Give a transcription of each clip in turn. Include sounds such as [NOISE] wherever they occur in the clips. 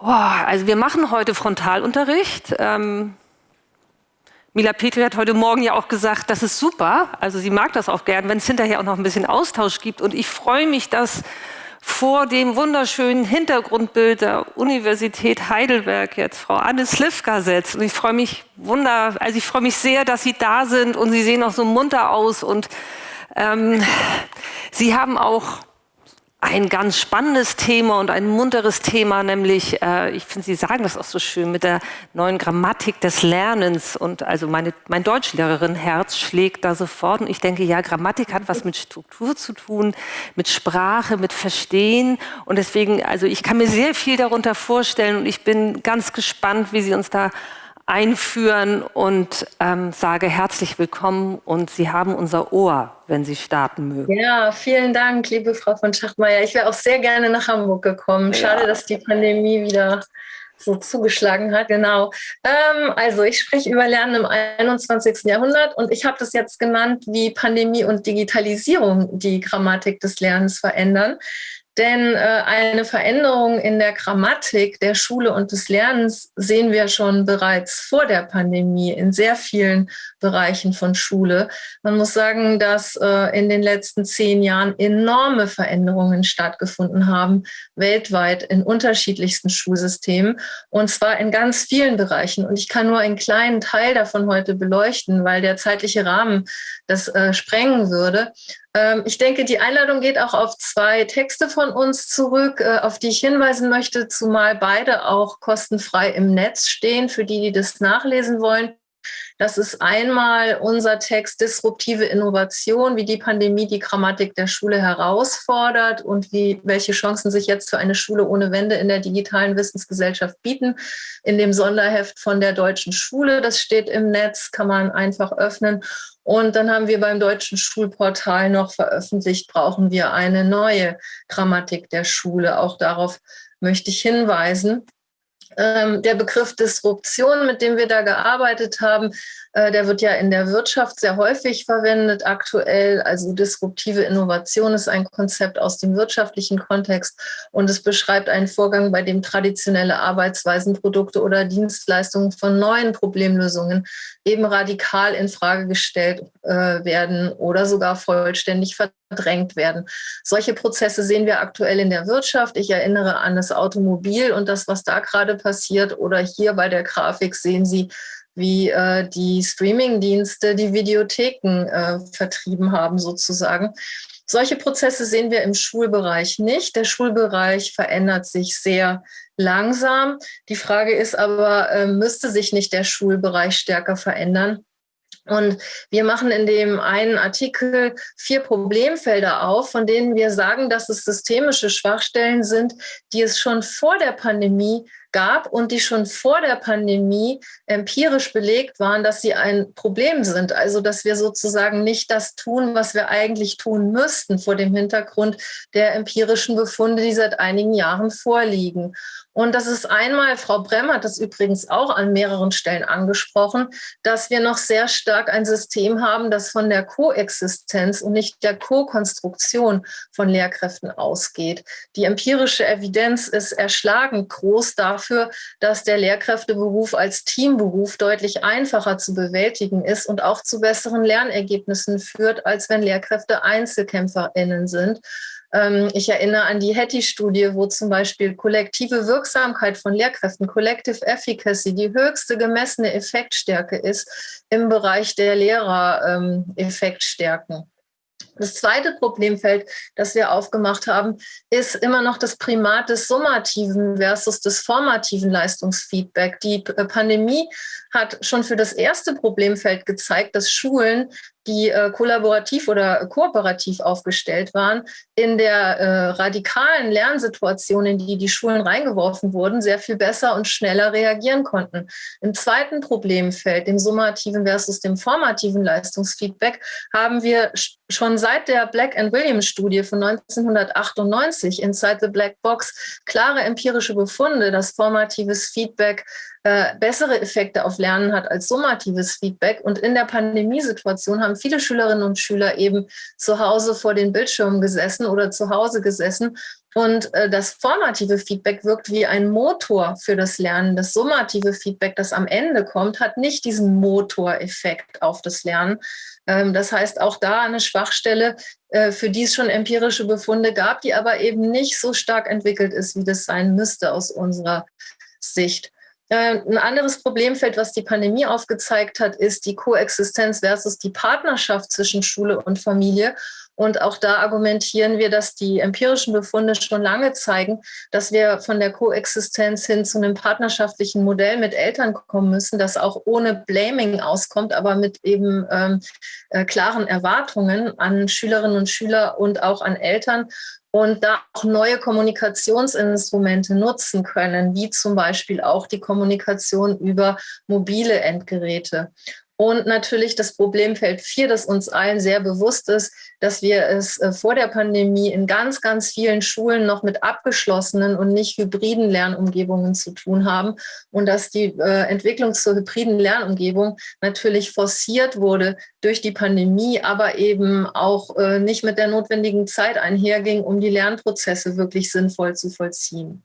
Also wir machen heute Frontalunterricht. Ähm, Mila Petri hat heute Morgen ja auch gesagt, das ist super. Also sie mag das auch gern, wenn es hinterher auch noch ein bisschen Austausch gibt. Und ich freue mich, dass vor dem wunderschönen Hintergrundbild der Universität Heidelberg jetzt Frau Anne Slivka setzt. Und ich freue mich wunder, also ich freue mich sehr, dass Sie da sind und Sie sehen auch so munter aus und ähm, Sie haben auch ein ganz spannendes Thema und ein munteres Thema, nämlich, äh, ich finde, Sie sagen das auch so schön, mit der neuen Grammatik des Lernens. Und also meine, mein Deutschlehrerin Herz schlägt da sofort. Und ich denke, ja, Grammatik hat was mit Struktur zu tun, mit Sprache, mit Verstehen. Und deswegen, also ich kann mir sehr viel darunter vorstellen und ich bin ganz gespannt, wie Sie uns da einführen und ähm, sage herzlich willkommen und Sie haben unser Ohr, wenn Sie starten mögen. Ja, vielen Dank, liebe Frau von Schachtmeier. Ich wäre auch sehr gerne nach Hamburg gekommen. Schade, ja. dass die Pandemie wieder so zugeschlagen hat. Genau. Ähm, also ich spreche über Lernen im 21. Jahrhundert und ich habe das jetzt genannt, wie Pandemie und Digitalisierung die Grammatik des Lernens verändern. Denn äh, eine Veränderung in der Grammatik der Schule und des Lernens sehen wir schon bereits vor der Pandemie in sehr vielen Bereichen von Schule. Man muss sagen, dass äh, in den letzten zehn Jahren enorme Veränderungen stattgefunden haben, weltweit in unterschiedlichsten Schulsystemen und zwar in ganz vielen Bereichen. Und ich kann nur einen kleinen Teil davon heute beleuchten, weil der zeitliche Rahmen das äh, sprengen würde. Ähm, ich denke, die Einladung geht auch auf zwei Texte von uns zurück, äh, auf die ich hinweisen möchte, zumal beide auch kostenfrei im Netz stehen, für die, die das nachlesen wollen. Das ist einmal unser Text Disruptive Innovation, wie die Pandemie die Grammatik der Schule herausfordert und wie, welche Chancen sich jetzt für eine Schule ohne Wende in der digitalen Wissensgesellschaft bieten. In dem Sonderheft von der Deutschen Schule, das steht im Netz, kann man einfach öffnen. Und dann haben wir beim Deutschen Schulportal noch veröffentlicht, brauchen wir eine neue Grammatik der Schule. Auch darauf möchte ich hinweisen. Ähm, der Begriff Disruption, mit dem wir da gearbeitet haben, der wird ja in der Wirtschaft sehr häufig verwendet aktuell. Also disruptive Innovation ist ein Konzept aus dem wirtschaftlichen Kontext und es beschreibt einen Vorgang, bei dem traditionelle Arbeitsweisen, Produkte oder Dienstleistungen von neuen Problemlösungen eben radikal in Frage gestellt äh, werden oder sogar vollständig verdrängt werden. Solche Prozesse sehen wir aktuell in der Wirtschaft. Ich erinnere an das Automobil und das, was da gerade passiert. Oder hier bei der Grafik sehen Sie wie äh, die Streaming-Dienste die Videotheken äh, vertrieben haben sozusagen. Solche Prozesse sehen wir im Schulbereich nicht. Der Schulbereich verändert sich sehr langsam. Die Frage ist aber, äh, müsste sich nicht der Schulbereich stärker verändern? Und wir machen in dem einen Artikel vier Problemfelder auf, von denen wir sagen, dass es systemische Schwachstellen sind, die es schon vor der Pandemie gab und die schon vor der Pandemie empirisch belegt waren, dass sie ein Problem sind. Also dass wir sozusagen nicht das tun, was wir eigentlich tun müssten vor dem Hintergrund der empirischen Befunde, die seit einigen Jahren vorliegen. Und das ist einmal, Frau Bremm hat das übrigens auch an mehreren Stellen angesprochen, dass wir noch sehr stark ein System haben, das von der Koexistenz und nicht der Co-Konstruktion von Lehrkräften ausgeht. Die empirische Evidenz ist erschlagend groß dafür, dass der Lehrkräfteberuf als Teamberuf deutlich einfacher zu bewältigen ist und auch zu besseren Lernergebnissen führt, als wenn Lehrkräfte EinzelkämpferInnen sind. Ähm, ich erinnere an die Hattie-Studie, wo zum Beispiel kollektive Wirksamkeit von Lehrkräften, Collective Efficacy, die höchste gemessene Effektstärke ist im Bereich der Lehrer-Effektstärken. Das zweite Problemfeld, das wir aufgemacht haben, ist immer noch das Primat des summativen versus des formativen Leistungsfeedback. Die Pandemie hat schon für das erste Problemfeld gezeigt, dass Schulen die äh, kollaborativ oder kooperativ aufgestellt waren, in der äh, radikalen Lernsituation, in die die Schulen reingeworfen wurden, sehr viel besser und schneller reagieren konnten. Im zweiten Problemfeld, dem summativen versus dem formativen Leistungsfeedback, haben wir schon seit der Black and Williams Studie von 1998 Inside the Black Box klare empirische Befunde, dass formatives Feedback äh, bessere Effekte auf Lernen hat als summatives Feedback. Und in der Pandemiesituation haben viele Schülerinnen und Schüler eben zu Hause vor den Bildschirmen gesessen oder zu Hause gesessen und äh, das formative Feedback wirkt wie ein Motor für das Lernen. Das summative Feedback, das am Ende kommt, hat nicht diesen Motoreffekt auf das Lernen. Ähm, das heißt, auch da eine Schwachstelle, äh, für die es schon empirische Befunde gab, die aber eben nicht so stark entwickelt ist, wie das sein müsste aus unserer Sicht. Äh, ein anderes Problemfeld, was die Pandemie aufgezeigt hat, ist die Koexistenz versus die Partnerschaft zwischen Schule und Familie. Und auch da argumentieren wir, dass die empirischen Befunde schon lange zeigen, dass wir von der Koexistenz hin zu einem partnerschaftlichen Modell mit Eltern kommen müssen, das auch ohne Blaming auskommt, aber mit eben ähm, äh, klaren Erwartungen an Schülerinnen und Schüler und auch an Eltern und da auch neue Kommunikationsinstrumente nutzen können, wie zum Beispiel auch die Kommunikation über mobile Endgeräte. Und natürlich das Problemfeld 4, das uns allen sehr bewusst ist, dass wir es äh, vor der Pandemie in ganz, ganz vielen Schulen noch mit abgeschlossenen und nicht hybriden Lernumgebungen zu tun haben und dass die äh, Entwicklung zur hybriden Lernumgebung natürlich forciert wurde durch die Pandemie, aber eben auch äh, nicht mit der notwendigen Zeit einherging, um die Lernprozesse wirklich sinnvoll zu vollziehen.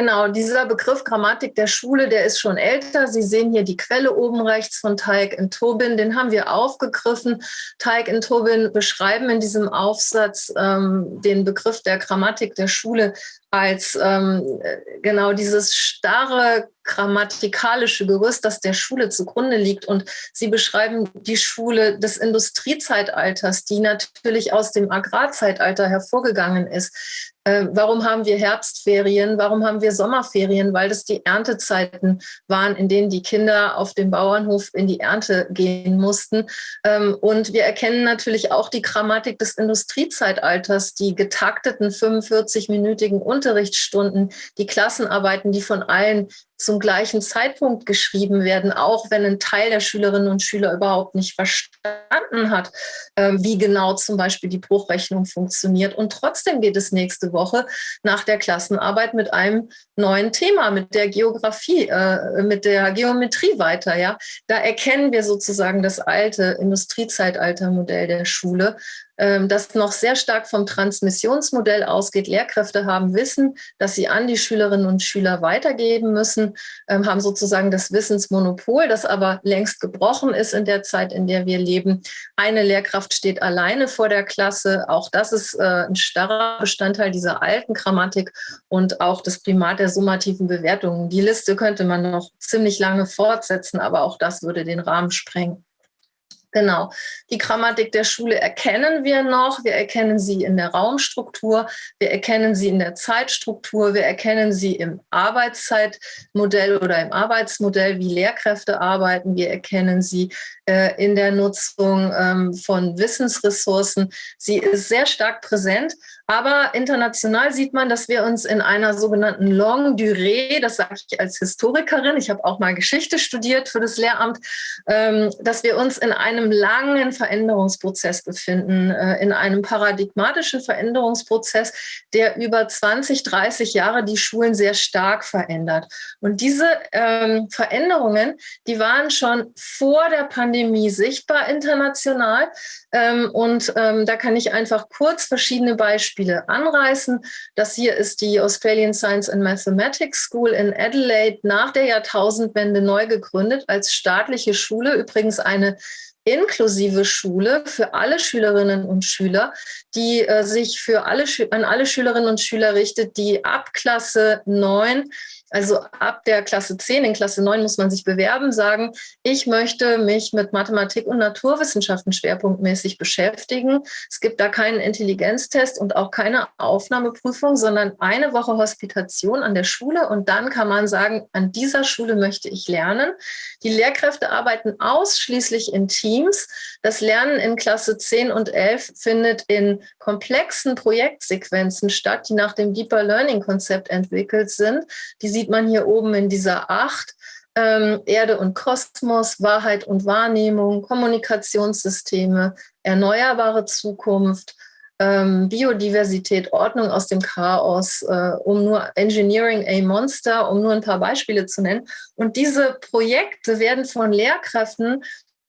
Genau, dieser Begriff Grammatik der Schule, der ist schon älter. Sie sehen hier die Quelle oben rechts von Teig und Tobin, den haben wir aufgegriffen. Teig und Tobin beschreiben in diesem Aufsatz ähm, den Begriff der Grammatik der Schule als ähm, genau dieses starre grammatikalische Gerüst, das der Schule zugrunde liegt. Und sie beschreiben die Schule des Industriezeitalters, die natürlich aus dem Agrarzeitalter hervorgegangen ist. Äh, warum haben wir Herbstferien? Warum haben wir Sommerferien? Weil das die Erntezeiten waren, in denen die Kinder auf dem Bauernhof in die Ernte gehen mussten. Ähm, und wir erkennen natürlich auch die Grammatik des Industriezeitalters, die getakteten 45-minütigen Unterrichtsstunden, die Klassenarbeiten, die von allen zum gleichen Zeitpunkt geschrieben werden, auch wenn ein Teil der Schülerinnen und Schüler überhaupt nicht verstanden hat, ähm, wie genau zum Beispiel die Bruchrechnung funktioniert. Und trotzdem geht es nächste Woche nach der Klassenarbeit mit einem neuen Thema, mit der Geografie, äh, mit der Geometrie weiter. Ja, da erkennen wir sozusagen das alte Industriezeitaltermodell der Schule das noch sehr stark vom Transmissionsmodell ausgeht. Lehrkräfte haben Wissen, das sie an die Schülerinnen und Schüler weitergeben müssen, ähm, haben sozusagen das Wissensmonopol, das aber längst gebrochen ist in der Zeit, in der wir leben. Eine Lehrkraft steht alleine vor der Klasse. Auch das ist äh, ein starrer Bestandteil dieser alten Grammatik und auch das Primat der summativen Bewertungen. Die Liste könnte man noch ziemlich lange fortsetzen, aber auch das würde den Rahmen sprengen. Genau. Die Grammatik der Schule erkennen wir noch. Wir erkennen sie in der Raumstruktur. Wir erkennen sie in der Zeitstruktur. Wir erkennen sie im Arbeitszeitmodell oder im Arbeitsmodell, wie Lehrkräfte arbeiten. Wir erkennen sie äh, in der Nutzung ähm, von Wissensressourcen. Sie ist sehr stark präsent. Aber international sieht man, dass wir uns in einer sogenannten Longue Durée, das sage ich als Historikerin, ich habe auch mal Geschichte studiert für das Lehramt, ähm, dass wir uns in einem langen Veränderungsprozess befinden, äh, in einem paradigmatischen Veränderungsprozess, der über 20, 30 Jahre die Schulen sehr stark verändert. Und diese ähm, Veränderungen, die waren schon vor der Pandemie sichtbar international. Ähm, und da kann ich einfach kurz verschiedene Beispiele anreißen. Das hier ist die Australian Science and Mathematics School in Adelaide nach der Jahrtausendwende neu gegründet als staatliche Schule. Übrigens eine inklusive Schule für alle Schülerinnen und Schüler, die äh, sich für alle, an alle Schülerinnen und Schüler richtet, die ab Klasse 9 also ab der Klasse 10, in Klasse 9 muss man sich bewerben, sagen, ich möchte mich mit Mathematik und Naturwissenschaften schwerpunktmäßig beschäftigen. Es gibt da keinen Intelligenztest und auch keine Aufnahmeprüfung, sondern eine Woche Hospitation an der Schule und dann kann man sagen, an dieser Schule möchte ich lernen. Die Lehrkräfte arbeiten ausschließlich in Teams. Das Lernen in Klasse 10 und 11 findet in komplexen Projektsequenzen statt, die nach dem Deeper Learning Konzept entwickelt sind. Die sieht man hier oben in dieser Acht. Ähm, Erde und Kosmos, Wahrheit und Wahrnehmung, Kommunikationssysteme, erneuerbare Zukunft, ähm, Biodiversität, Ordnung aus dem Chaos, äh, um nur Engineering a Monster, um nur ein paar Beispiele zu nennen. Und diese Projekte werden von Lehrkräften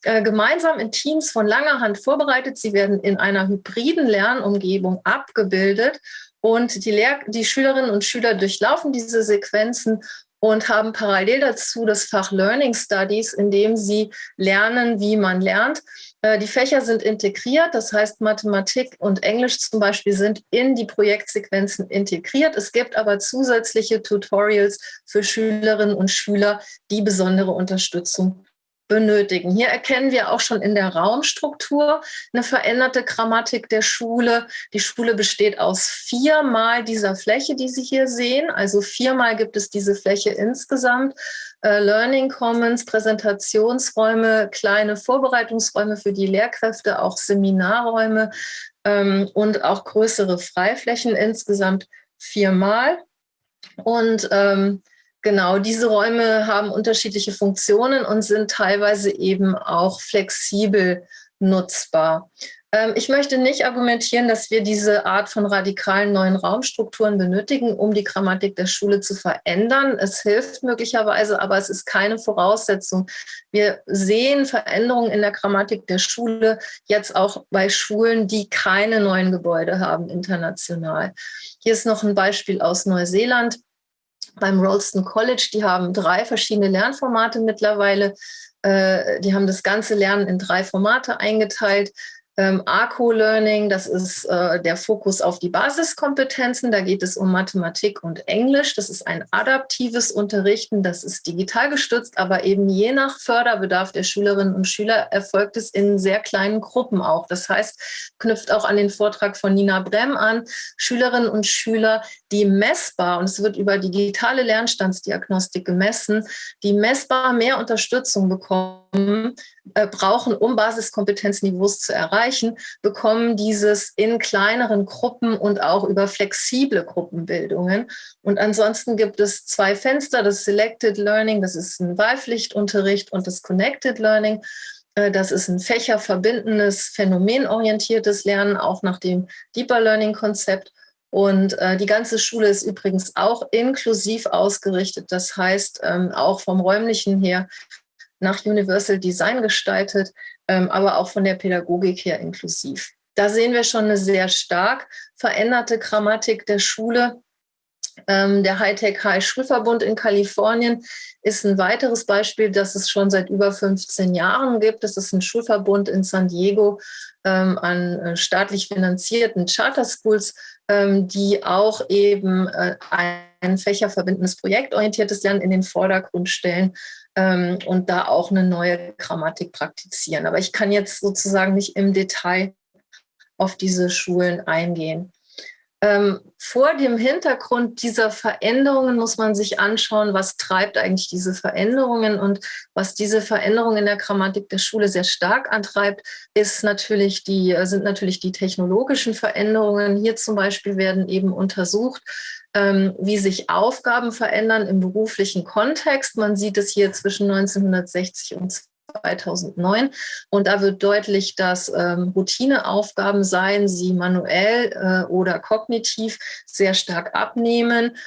äh, gemeinsam in Teams von langer Hand vorbereitet. Sie werden in einer hybriden Lernumgebung abgebildet und die, Lehr die Schülerinnen und Schüler durchlaufen diese Sequenzen und haben parallel dazu das Fach Learning Studies, in dem sie lernen, wie man lernt. Äh, die Fächer sind integriert, das heißt Mathematik und Englisch zum Beispiel sind in die Projektsequenzen integriert. Es gibt aber zusätzliche Tutorials für Schülerinnen und Schüler, die besondere Unterstützung benötigen. Hier erkennen wir auch schon in der Raumstruktur eine veränderte Grammatik der Schule. Die Schule besteht aus viermal dieser Fläche, die Sie hier sehen. Also viermal gibt es diese Fläche insgesamt. Äh, Learning Commons, Präsentationsräume, kleine Vorbereitungsräume für die Lehrkräfte, auch Seminarräume ähm, und auch größere Freiflächen insgesamt viermal. Und ähm, Genau, diese Räume haben unterschiedliche Funktionen und sind teilweise eben auch flexibel nutzbar. Ähm, ich möchte nicht argumentieren, dass wir diese Art von radikalen neuen Raumstrukturen benötigen, um die Grammatik der Schule zu verändern. Es hilft möglicherweise, aber es ist keine Voraussetzung. Wir sehen Veränderungen in der Grammatik der Schule jetzt auch bei Schulen, die keine neuen Gebäude haben international. Hier ist noch ein Beispiel aus Neuseeland beim Rolston College. Die haben drei verschiedene Lernformate mittlerweile. Äh, die haben das ganze Lernen in drei Formate eingeteilt. Ähm, ARCO-Learning, das ist äh, der Fokus auf die Basiskompetenzen. Da geht es um Mathematik und Englisch. Das ist ein adaptives Unterrichten. Das ist digital gestützt, aber eben je nach Förderbedarf der Schülerinnen und Schüler erfolgt es in sehr kleinen Gruppen auch. Das heißt, knüpft auch an den Vortrag von Nina Brem an. Schülerinnen und Schüler, die messbar, und es wird über digitale Lernstandsdiagnostik gemessen, die messbar mehr Unterstützung bekommen, äh, brauchen, um Basiskompetenzniveaus zu erreichen, bekommen dieses in kleineren Gruppen und auch über flexible Gruppenbildungen. Und ansonsten gibt es zwei Fenster, das Selected Learning, das ist ein Wahlpflichtunterricht und das Connected Learning. Äh, das ist ein fächerverbindendes, phänomenorientiertes Lernen, auch nach dem Deeper Learning Konzept. Und äh, die ganze Schule ist übrigens auch inklusiv ausgerichtet. Das heißt, ähm, auch vom räumlichen her nach Universal Design gestaltet, ähm, aber auch von der Pädagogik her inklusiv. Da sehen wir schon eine sehr stark veränderte Grammatik der Schule. Ähm, der Hightech High Schulverbund in Kalifornien ist ein weiteres Beispiel, das es schon seit über 15 Jahren gibt. Das ist ein Schulverbund in San Diego ähm, an äh, staatlich finanzierten Charter Schools, die auch eben äh, ein fächerverbindendes projektorientiertes Lernen in den Vordergrund stellen ähm, und da auch eine neue Grammatik praktizieren. Aber ich kann jetzt sozusagen nicht im Detail auf diese Schulen eingehen. Ähm, vor dem Hintergrund dieser Veränderungen muss man sich anschauen, was treibt eigentlich diese Veränderungen und was diese Veränderungen in der Grammatik der Schule sehr stark antreibt, ist natürlich die, sind natürlich die technologischen Veränderungen. Hier zum Beispiel werden eben untersucht, ähm, wie sich Aufgaben verändern im beruflichen Kontext. Man sieht es hier zwischen 1960 und 2009. Und da wird deutlich, dass ähm, Routineaufgaben, seien sie manuell äh, oder kognitiv, sehr stark abnehmen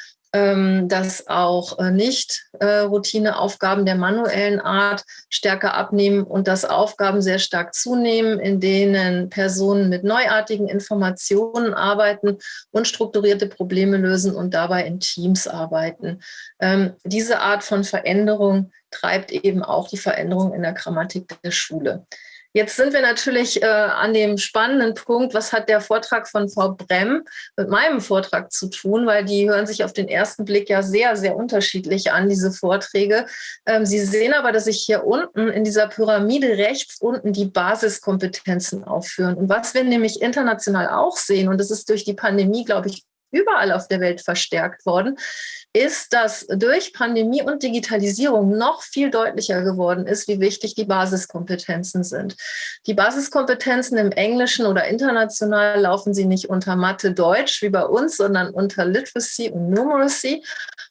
dass auch äh, nicht äh, Routineaufgaben der manuellen Art stärker abnehmen und dass Aufgaben sehr stark zunehmen, in denen Personen mit neuartigen Informationen arbeiten und strukturierte Probleme lösen und dabei in Teams arbeiten. Ähm, diese Art von Veränderung treibt eben auch die Veränderung in der Grammatik der Schule. Jetzt sind wir natürlich äh, an dem spannenden Punkt, was hat der Vortrag von Frau Brem mit meinem Vortrag zu tun, weil die hören sich auf den ersten Blick ja sehr, sehr unterschiedlich an, diese Vorträge. Ähm, Sie sehen aber, dass ich hier unten in dieser Pyramide rechts unten die Basiskompetenzen aufführen. Und was wir nämlich international auch sehen, und das ist durch die Pandemie, glaube ich, überall auf der Welt verstärkt worden, ist, dass durch Pandemie und Digitalisierung noch viel deutlicher geworden ist, wie wichtig die Basiskompetenzen sind. Die Basiskompetenzen im Englischen oder international laufen sie nicht unter Mathe Deutsch wie bei uns, sondern unter Literacy und Numeracy.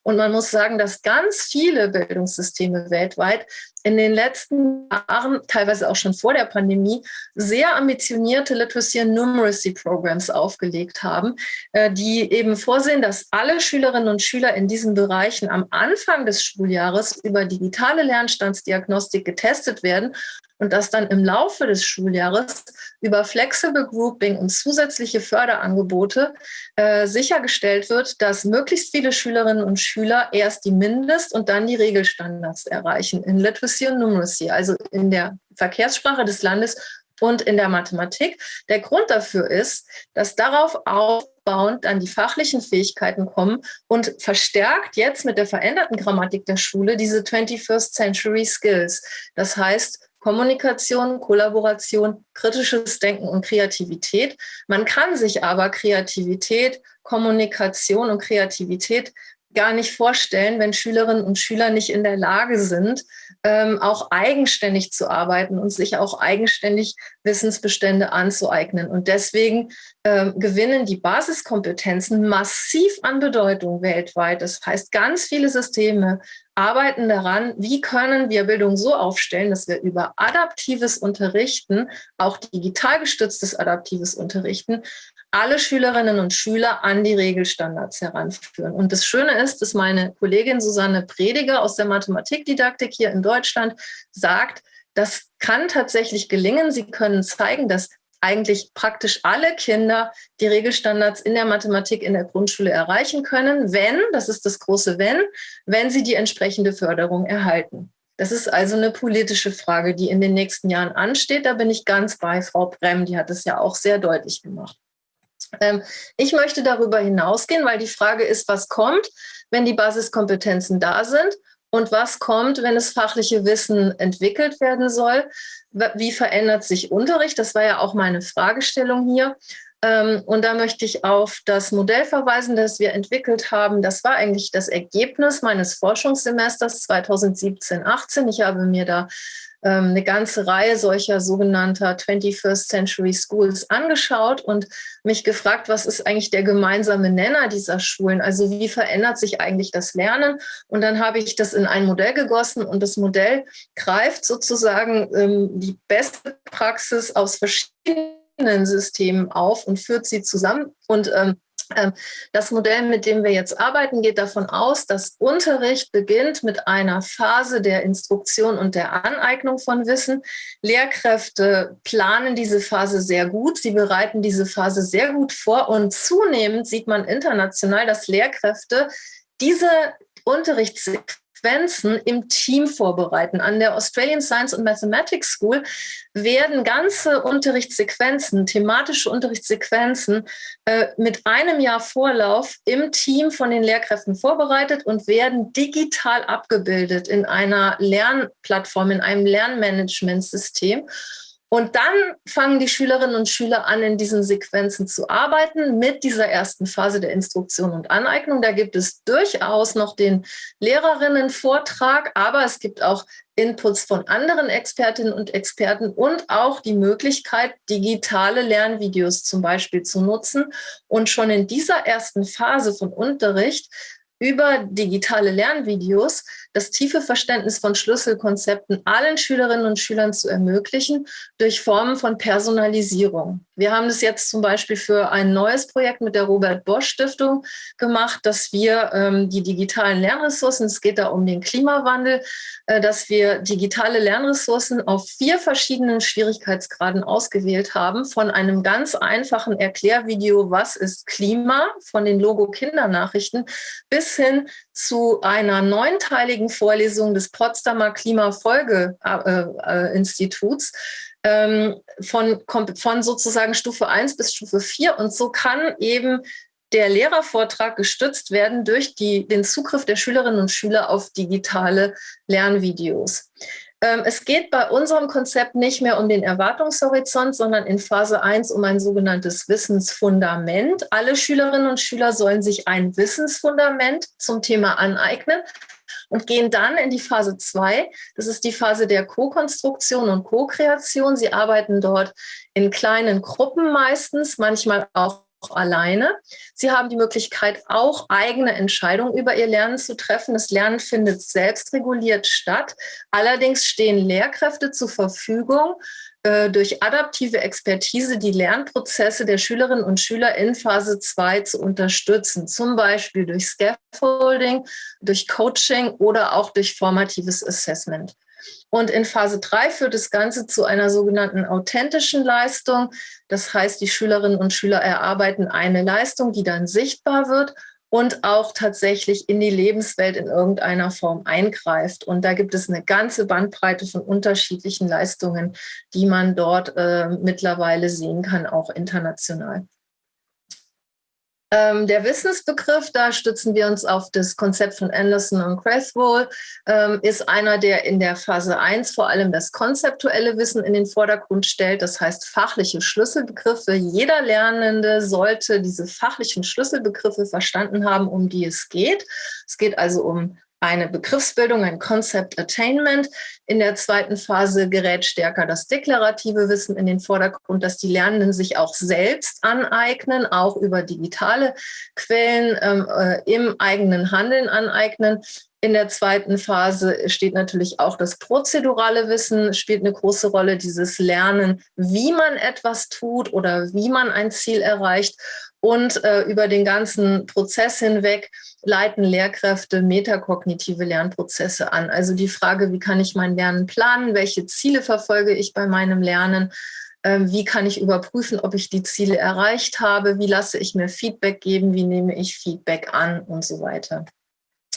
Und man muss sagen, dass ganz viele Bildungssysteme weltweit in den letzten Jahren, teilweise auch schon vor der Pandemie, sehr ambitionierte Literacy and Numeracy Programs aufgelegt haben, äh, die eben vorsehen, dass alle Schülerinnen und Schüler in diesen Bereichen am Anfang des Schuljahres über digitale Lernstandsdiagnostik getestet werden und dass dann im Laufe des Schuljahres über Flexible Grouping und zusätzliche Förderangebote äh, sichergestellt wird, dass möglichst viele Schülerinnen und Schüler erst die Mindest- und dann die Regelstandards erreichen in Literacy und Numeracy, also in der Verkehrssprache des Landes und in der Mathematik. Der Grund dafür ist, dass darauf aufbauend dann die fachlichen Fähigkeiten kommen und verstärkt jetzt mit der veränderten Grammatik der Schule diese 21st Century Skills. Das heißt, Kommunikation, Kollaboration, kritisches Denken und Kreativität. Man kann sich aber Kreativität, Kommunikation und Kreativität gar nicht vorstellen, wenn Schülerinnen und Schüler nicht in der Lage sind, ähm, auch eigenständig zu arbeiten und sich auch eigenständig Wissensbestände anzueignen. Und deswegen ähm, gewinnen die Basiskompetenzen massiv an Bedeutung weltweit. Das heißt, ganz viele Systeme arbeiten daran, wie können wir Bildung so aufstellen, dass wir über adaptives Unterrichten, auch digital gestütztes adaptives Unterrichten, alle Schülerinnen und Schüler an die Regelstandards heranführen. Und das Schöne ist, dass meine Kollegin Susanne Prediger aus der Mathematikdidaktik hier in Deutschland sagt, das kann tatsächlich gelingen. Sie können zeigen, dass eigentlich praktisch alle Kinder die Regelstandards in der Mathematik in der Grundschule erreichen können, wenn, das ist das große Wenn, wenn sie die entsprechende Förderung erhalten. Das ist also eine politische Frage, die in den nächsten Jahren ansteht. Da bin ich ganz bei Frau Brem, die hat es ja auch sehr deutlich gemacht. Ähm, ich möchte darüber hinausgehen, weil die Frage ist, was kommt, wenn die Basiskompetenzen da sind und was kommt, wenn das fachliche Wissen entwickelt werden soll. Wie verändert sich Unterricht? Das war ja auch meine Fragestellung hier. Ähm, und da möchte ich auf das Modell verweisen, das wir entwickelt haben. Das war eigentlich das Ergebnis meines Forschungssemesters 2017-18. Ich habe mir da eine ganze Reihe solcher sogenannter 21st Century Schools angeschaut und mich gefragt, was ist eigentlich der gemeinsame Nenner dieser Schulen? Also wie verändert sich eigentlich das Lernen? Und dann habe ich das in ein Modell gegossen und das Modell greift sozusagen ähm, die beste Praxis aus verschiedenen Systemen auf und führt sie zusammen und ähm, ähm, das Modell, mit dem wir jetzt arbeiten, geht davon aus, dass Unterricht beginnt mit einer Phase der Instruktion und der Aneignung von Wissen. Lehrkräfte planen diese Phase sehr gut, sie bereiten diese Phase sehr gut vor und zunehmend sieht man international, dass Lehrkräfte diese Unterrichtssequenz Sequenzen im Team vorbereiten. An der Australian Science and Mathematics School werden ganze Unterrichtssequenzen, thematische Unterrichtssequenzen äh, mit einem Jahr Vorlauf im Team von den Lehrkräften vorbereitet und werden digital abgebildet in einer Lernplattform, in einem Lernmanagementsystem. Und dann fangen die Schülerinnen und Schüler an, in diesen Sequenzen zu arbeiten mit dieser ersten Phase der Instruktion und Aneignung. Da gibt es durchaus noch den Lehrerinnenvortrag, aber es gibt auch Inputs von anderen Expertinnen und Experten und auch die Möglichkeit, digitale Lernvideos zum Beispiel zu nutzen und schon in dieser ersten Phase von Unterricht über digitale Lernvideos das tiefe Verständnis von Schlüsselkonzepten allen Schülerinnen und Schülern zu ermöglichen durch Formen von Personalisierung. Wir haben das jetzt zum Beispiel für ein neues Projekt mit der Robert Bosch Stiftung gemacht, dass wir ähm, die digitalen Lernressourcen, es geht da um den Klimawandel, äh, dass wir digitale Lernressourcen auf vier verschiedenen Schwierigkeitsgraden ausgewählt haben, von einem ganz einfachen Erklärvideo, was ist Klima, von den Logo Kindernachrichten, bis hin zu einer neunteiligen Vorlesung des Potsdamer Klimafolgeinstituts äh, äh, von, von sozusagen Stufe 1 bis Stufe 4. Und so kann eben der Lehrervortrag gestützt werden durch die, den Zugriff der Schülerinnen und Schüler auf digitale Lernvideos. Ähm, es geht bei unserem Konzept nicht mehr um den Erwartungshorizont, sondern in Phase 1 um ein sogenanntes Wissensfundament. Alle Schülerinnen und Schüler sollen sich ein Wissensfundament zum Thema aneignen und gehen dann in die Phase 2. Das ist die Phase der Co-Konstruktion und Co-Kreation. Sie arbeiten dort in kleinen Gruppen meistens, manchmal auch alleine. Sie haben die Möglichkeit, auch eigene Entscheidungen über ihr Lernen zu treffen. Das Lernen findet selbstreguliert statt. Allerdings stehen Lehrkräfte zur Verfügung, äh, durch adaptive Expertise die Lernprozesse der Schülerinnen und Schüler in Phase 2 zu unterstützen, zum Beispiel durch Scaffolding, durch Coaching oder auch durch formatives Assessment. Und in Phase 3 führt das Ganze zu einer sogenannten authentischen Leistung. Das heißt, die Schülerinnen und Schüler erarbeiten eine Leistung, die dann sichtbar wird und auch tatsächlich in die Lebenswelt in irgendeiner Form eingreift. Und da gibt es eine ganze Bandbreite von unterschiedlichen Leistungen, die man dort äh, mittlerweile sehen kann, auch international. Ähm, der Wissensbegriff, da stützen wir uns auf das Konzept von Anderson und Cresswell, ähm, ist einer, der in der Phase 1 vor allem das konzeptuelle Wissen in den Vordergrund stellt. Das heißt fachliche Schlüsselbegriffe. Jeder Lernende sollte diese fachlichen Schlüsselbegriffe verstanden haben, um die es geht. Es geht also um eine Begriffsbildung, ein Concept Attainment. In der zweiten Phase gerät stärker das deklarative Wissen in den Vordergrund, dass die Lernenden sich auch selbst aneignen, auch über digitale Quellen ähm, äh, im eigenen Handeln aneignen. In der zweiten Phase steht natürlich auch das prozedurale Wissen, spielt eine große Rolle, dieses Lernen, wie man etwas tut oder wie man ein Ziel erreicht. Und äh, über den ganzen Prozess hinweg leiten Lehrkräfte metakognitive Lernprozesse an. Also die Frage, wie kann ich mein Lernen planen, welche Ziele verfolge ich bei meinem Lernen, ähm, wie kann ich überprüfen, ob ich die Ziele erreicht habe, wie lasse ich mir Feedback geben, wie nehme ich Feedback an? Und so weiter.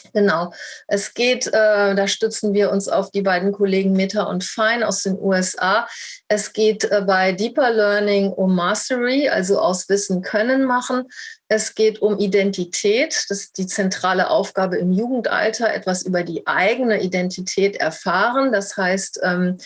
[LAUGHS] Genau. Es geht, äh, da stützen wir uns auf die beiden Kollegen Meta und Fine aus den USA. Es geht äh, bei Deeper Learning um Mastery, also aus Wissen können machen. Es geht um Identität. Das ist die zentrale Aufgabe im Jugendalter, etwas über die eigene Identität erfahren. Das heißt, ähm,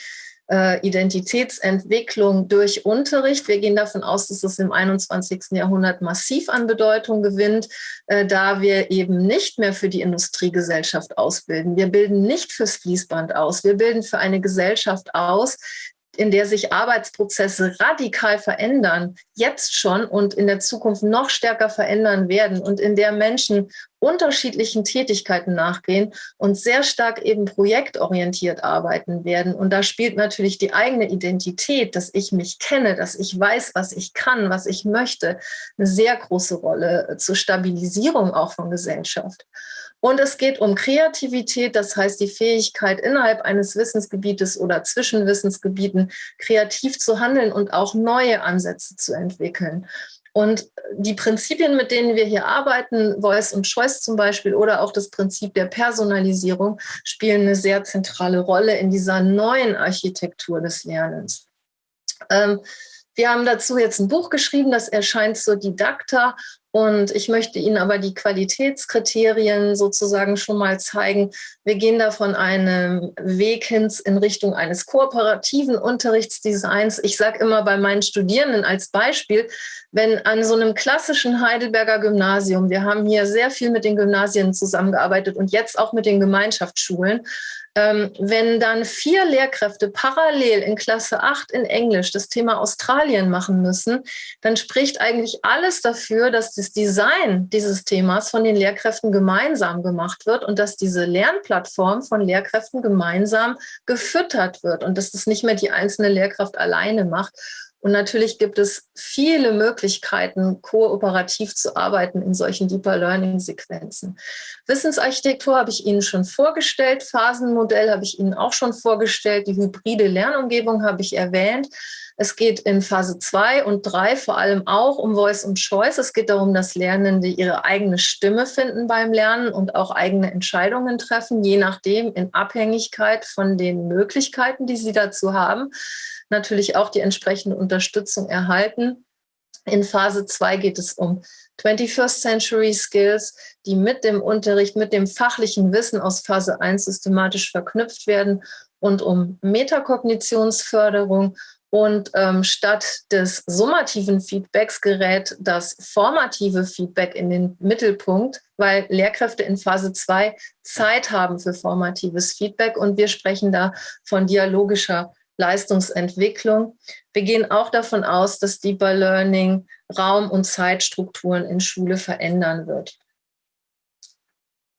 äh, Identitätsentwicklung durch Unterricht. Wir gehen davon aus, dass es im 21. Jahrhundert massiv an Bedeutung gewinnt, äh, da wir eben nicht mehr für die Industriegesellschaft ausbilden. Wir bilden nicht fürs Fließband aus. Wir bilden für eine Gesellschaft aus, in der sich Arbeitsprozesse radikal verändern, jetzt schon und in der Zukunft noch stärker verändern werden und in der Menschen unterschiedlichen Tätigkeiten nachgehen und sehr stark eben projektorientiert arbeiten werden. Und da spielt natürlich die eigene Identität, dass ich mich kenne, dass ich weiß, was ich kann, was ich möchte, eine sehr große Rolle zur Stabilisierung auch von Gesellschaft. Und es geht um Kreativität, das heißt die Fähigkeit, innerhalb eines Wissensgebietes oder zwischen Wissensgebieten kreativ zu handeln und auch neue Ansätze zu entwickeln. Und die Prinzipien, mit denen wir hier arbeiten, Voice und Choice zum Beispiel oder auch das Prinzip der Personalisierung, spielen eine sehr zentrale Rolle in dieser neuen Architektur des Lernens. Ähm, wir haben dazu jetzt ein Buch geschrieben, das erscheint zur Didakta und ich möchte Ihnen aber die Qualitätskriterien sozusagen schon mal zeigen. Wir gehen da von einem Weg hin in Richtung eines kooperativen Unterrichtsdesigns. Ich sage immer bei meinen Studierenden als Beispiel, wenn an so einem klassischen Heidelberger Gymnasium, wir haben hier sehr viel mit den Gymnasien zusammengearbeitet und jetzt auch mit den Gemeinschaftsschulen, ähm, wenn dann vier Lehrkräfte parallel in Klasse 8 in Englisch das Thema Australien machen müssen, dann spricht eigentlich alles dafür, dass das Design dieses Themas von den Lehrkräften gemeinsam gemacht wird und dass diese Lernplattform von Lehrkräften gemeinsam gefüttert wird und dass das nicht mehr die einzelne Lehrkraft alleine macht. Und natürlich gibt es viele Möglichkeiten, kooperativ zu arbeiten in solchen Deeper Learning-Sequenzen. Wissensarchitektur habe ich Ihnen schon vorgestellt, Phasenmodell habe ich Ihnen auch schon vorgestellt, die hybride Lernumgebung habe ich erwähnt. Es geht in Phase 2 und 3 vor allem auch um Voice und Choice. Es geht darum, dass Lernende ihre eigene Stimme finden beim Lernen und auch eigene Entscheidungen treffen, je nachdem in Abhängigkeit von den Möglichkeiten, die sie dazu haben natürlich auch die entsprechende Unterstützung erhalten. In Phase 2 geht es um 21st Century Skills, die mit dem Unterricht, mit dem fachlichen Wissen aus Phase 1 systematisch verknüpft werden und um Metakognitionsförderung. Und ähm, statt des summativen Feedbacks gerät das formative Feedback in den Mittelpunkt, weil Lehrkräfte in Phase 2 Zeit haben für formatives Feedback. Und wir sprechen da von dialogischer Leistungsentwicklung. Wir gehen auch davon aus, dass Deeper Learning Raum- und Zeitstrukturen in Schule verändern wird.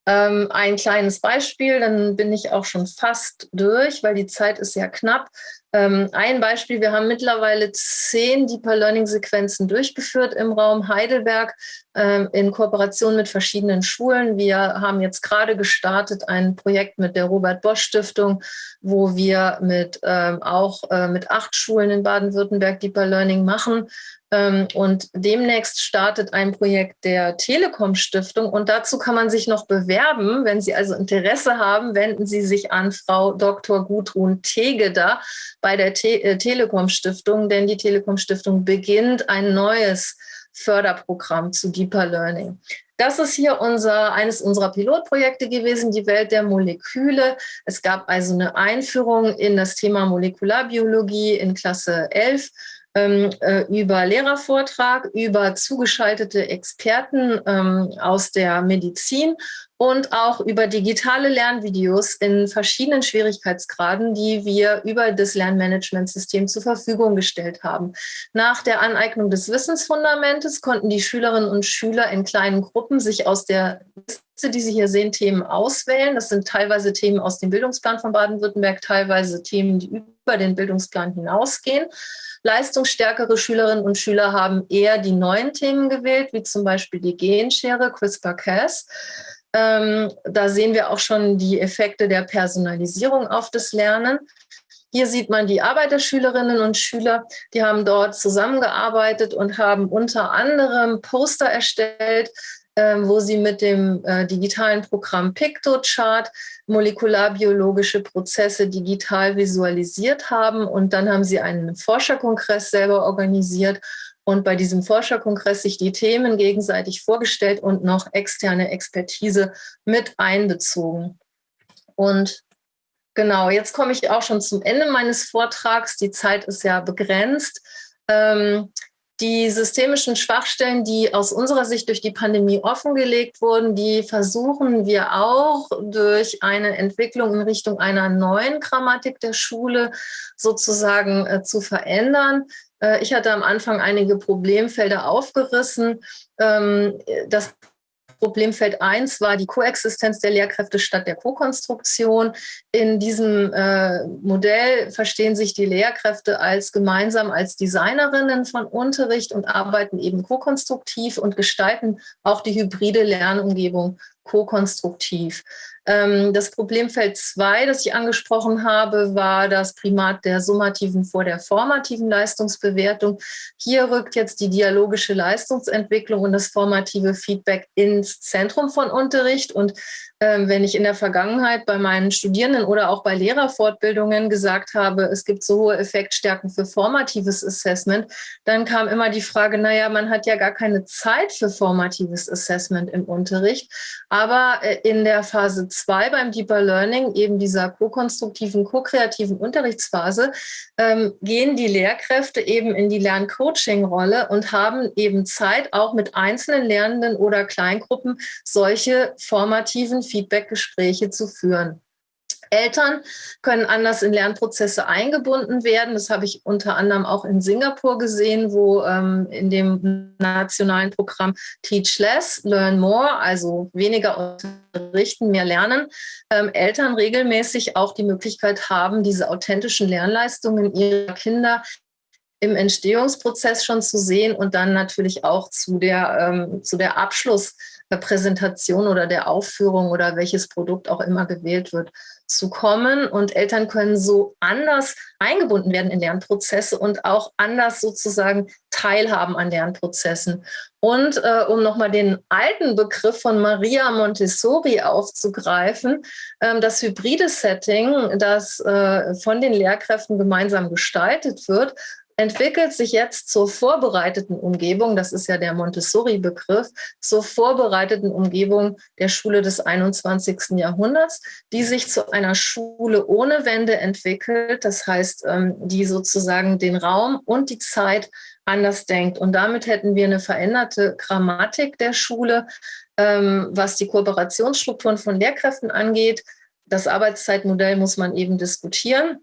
Ähm, ein kleines Beispiel, dann bin ich auch schon fast durch, weil die Zeit ist ja knapp. Ähm, ein Beispiel, wir haben mittlerweile zehn Deeper Learning Sequenzen durchgeführt im Raum Heidelberg ähm, in Kooperation mit verschiedenen Schulen. Wir haben jetzt gerade gestartet ein Projekt mit der Robert Bosch Stiftung, wo wir mit ähm, auch äh, mit acht Schulen in Baden-Württemberg Deeper Learning machen. Ähm, und demnächst startet ein Projekt der Telekom Stiftung und dazu kann man sich noch bewerben. Wenn Sie also Interesse haben, wenden Sie sich an Frau Dr. Gudrun Tegeder bei der Te äh, Telekom Stiftung, denn die Telekom Stiftung beginnt ein neues Förderprogramm zu Deeper Learning. Das ist hier unser, eines unserer Pilotprojekte gewesen, die Welt der Moleküle. Es gab also eine Einführung in das Thema Molekularbiologie in Klasse 11 ähm, äh, über Lehrervortrag, über zugeschaltete Experten ähm, aus der Medizin und auch über digitale Lernvideos in verschiedenen Schwierigkeitsgraden, die wir über das Lernmanagementsystem zur Verfügung gestellt haben. Nach der Aneignung des Wissensfundamentes konnten die Schülerinnen und Schüler in kleinen Gruppen sich aus der Liste, die Sie hier sehen, Themen auswählen. Das sind teilweise Themen aus dem Bildungsplan von Baden-Württemberg, teilweise Themen, die über den Bildungsplan hinausgehen. Leistungsstärkere Schülerinnen und Schüler haben eher die neuen Themen gewählt, wie zum Beispiel die Genschere, CRISPR-Cas. Ähm, da sehen wir auch schon die Effekte der Personalisierung auf das Lernen. Hier sieht man die Arbeiterschülerinnen und Schüler, die haben dort zusammengearbeitet und haben unter anderem Poster erstellt, äh, wo sie mit dem äh, digitalen Programm PictoChart molekularbiologische Prozesse digital visualisiert haben. Und dann haben sie einen Forscherkongress selber organisiert und bei diesem Forscherkongress sich die Themen gegenseitig vorgestellt und noch externe Expertise mit einbezogen. Und genau, jetzt komme ich auch schon zum Ende meines Vortrags. Die Zeit ist ja begrenzt. Ähm, die systemischen Schwachstellen, die aus unserer Sicht durch die Pandemie offengelegt wurden, die versuchen wir auch durch eine Entwicklung in Richtung einer neuen Grammatik der Schule sozusagen äh, zu verändern. Äh, ich hatte am Anfang einige Problemfelder aufgerissen. Ähm, das Problemfeld 1 war die Koexistenz der Lehrkräfte statt der Kokonstruktion. In diesem äh, Modell verstehen sich die Lehrkräfte als gemeinsam als Designerinnen von Unterricht und arbeiten eben kokonstruktiv und gestalten auch die hybride Lernumgebung ko-konstruktiv. Ähm, das Problemfeld 2, das ich angesprochen habe, war das Primat der summativen vor der formativen Leistungsbewertung. Hier rückt jetzt die dialogische Leistungsentwicklung und das formative Feedback ins Zentrum von Unterricht. Und ähm, wenn ich in der Vergangenheit bei meinen Studierenden oder auch bei Lehrerfortbildungen gesagt habe, es gibt so hohe Effektstärken für formatives Assessment, dann kam immer die Frage, naja, man hat ja gar keine Zeit für formatives Assessment im Unterricht. Aber äh, in der Phase 2 beim Deeper Learning, eben dieser ko-konstruktiven, ko-kreativen Unterrichtsphase, ähm, gehen die Lehrkräfte eben in die Lerncoaching-Rolle und haben eben Zeit, auch mit einzelnen Lernenden oder Kleingruppen solche formativen Feedbackgespräche zu führen. Eltern können anders in Lernprozesse eingebunden werden. Das habe ich unter anderem auch in Singapur gesehen, wo ähm, in dem nationalen Programm Teach Less, Learn More, also weniger unterrichten, mehr lernen, ähm, Eltern regelmäßig auch die Möglichkeit haben, diese authentischen Lernleistungen ihrer Kinder im Entstehungsprozess schon zu sehen und dann natürlich auch zu der, ähm, zu der Abschlusspräsentation oder der Aufführung oder welches Produkt auch immer gewählt wird, zu kommen. Und Eltern können so anders eingebunden werden in Lernprozesse und auch anders sozusagen teilhaben an Lernprozessen. Und äh, um nochmal den alten Begriff von Maria Montessori aufzugreifen, äh, das hybride Setting, das äh, von den Lehrkräften gemeinsam gestaltet wird, entwickelt sich jetzt zur vorbereiteten Umgebung, das ist ja der Montessori-Begriff, zur vorbereiteten Umgebung der Schule des 21. Jahrhunderts, die sich zu einer Schule ohne Wände entwickelt, das heißt, ähm, die sozusagen den Raum und die Zeit anders denkt. Und damit hätten wir eine veränderte Grammatik der Schule, ähm, was die Kooperationsstrukturen von Lehrkräften angeht. Das Arbeitszeitmodell muss man eben diskutieren.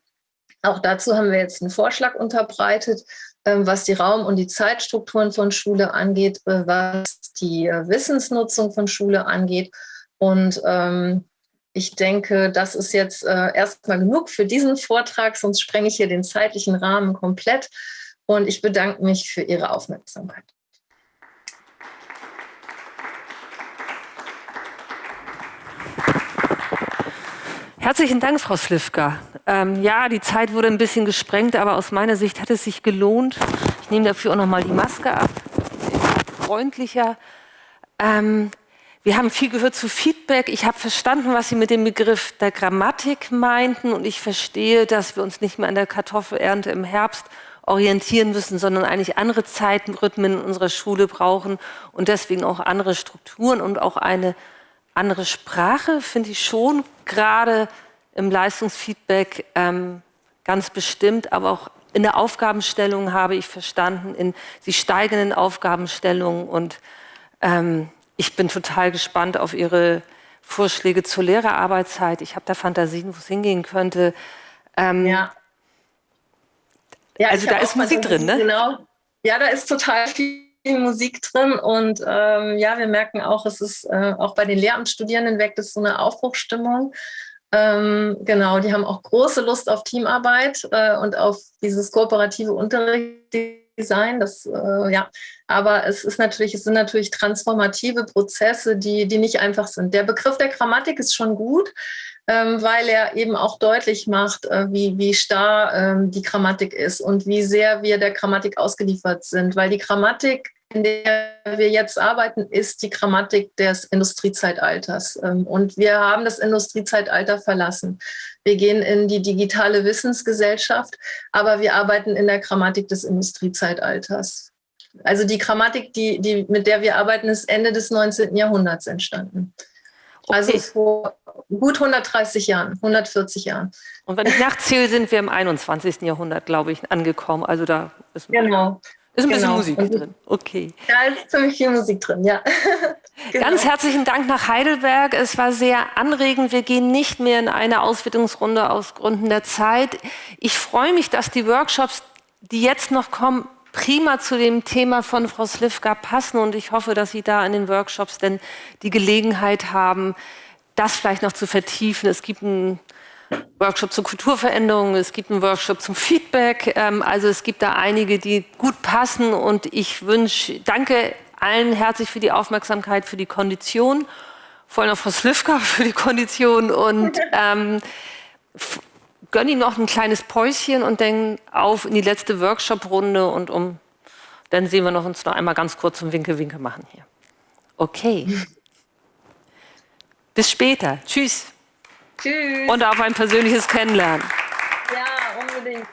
Auch dazu haben wir jetzt einen Vorschlag unterbreitet, ähm, was die Raum- und die Zeitstrukturen von Schule angeht, äh, was die äh, Wissensnutzung von Schule angeht. Und ähm, ich denke, das ist jetzt äh, erstmal genug für diesen Vortrag, sonst sprenge ich hier den zeitlichen Rahmen komplett. Und ich bedanke mich für Ihre Aufmerksamkeit. Herzlichen Dank, Frau Slivka. Ähm, ja, die Zeit wurde ein bisschen gesprengt, aber aus meiner Sicht hat es sich gelohnt. Ich nehme dafür auch noch mal die Maske ab. Freundlicher. Ähm, wir haben viel gehört zu Feedback. Ich habe verstanden, was Sie mit dem Begriff der Grammatik meinten. Und ich verstehe, dass wir uns nicht mehr an der Kartoffelernte im Herbst orientieren müssen, sondern eigentlich andere Zeitenrhythmen in unserer Schule brauchen und deswegen auch andere Strukturen und auch eine andere Sprache, finde ich schon, gerade im Leistungsfeedback ähm, ganz bestimmt, aber auch in der Aufgabenstellung habe ich verstanden, in die steigenden Aufgabenstellungen und ähm, ich bin total gespannt auf Ihre Vorschläge zur Lehrerarbeitszeit. Ich habe da Fantasien, wo es hingehen könnte. Ähm, ja. ja. also da ist Musik drin, ne? Genau. Ja, da ist total viel Musik drin und ähm, ja, wir merken auch, es ist äh, auch bei den Lehramtsstudierenden weckt es so eine Aufbruchstimmung. Ähm, genau, die haben auch große Lust auf Teamarbeit äh, und auf dieses kooperative Unterrichtsdesign. Das, äh, ja, aber es ist natürlich, es sind natürlich transformative Prozesse, die, die nicht einfach sind. Der Begriff der Grammatik ist schon gut, ähm, weil er eben auch deutlich macht, äh, wie, wie starr ähm, die Grammatik ist und wie sehr wir der Grammatik ausgeliefert sind, weil die Grammatik in der wir jetzt arbeiten, ist die Grammatik des Industriezeitalters. Ähm, und wir haben das Industriezeitalter verlassen. Wir gehen in die digitale Wissensgesellschaft, aber wir arbeiten in der Grammatik des Industriezeitalters. Also die Grammatik, die, die, mit der wir arbeiten, ist Ende des 19. Jahrhunderts entstanden. Also okay. Also vor gut 130 Jahren, 140 Jahren. Und wenn ich nachzähle, sind wir im 21. Jahrhundert, glaube ich, angekommen. Also da ist genau. Ist ein genau. bisschen Musik drin. Okay. Da ist ziemlich viel Musik drin, ja. [LAUGHS] genau. Ganz herzlichen Dank nach Heidelberg. Es war sehr anregend. Wir gehen nicht mehr in eine Auswertungsrunde aus Gründen der Zeit. Ich freue mich, dass die Workshops, die jetzt noch kommen, prima zu dem Thema von Frau Slivka passen. Und ich hoffe, dass Sie da in den Workshops denn die Gelegenheit haben, das vielleicht noch zu vertiefen. Es gibt ein Workshop zur Kulturveränderung, es gibt einen Workshop zum Feedback. Ähm, also es gibt da einige, die gut passen und ich wünsche, danke allen herzlich für die Aufmerksamkeit, für die Kondition, vor allem auch Frau Slivka [LAUGHS] für die Kondition und ähm, gönne Ihnen noch ein kleines Päuschen und dann auf in die letzte Workshop-Runde und um, dann sehen wir noch uns noch einmal ganz kurz zum Winke-Winke machen hier. Okay. [LAUGHS] Bis später. Tschüss. Tschüss. Und auf ein persönliches Kennenlernen. Ja, unbedingt.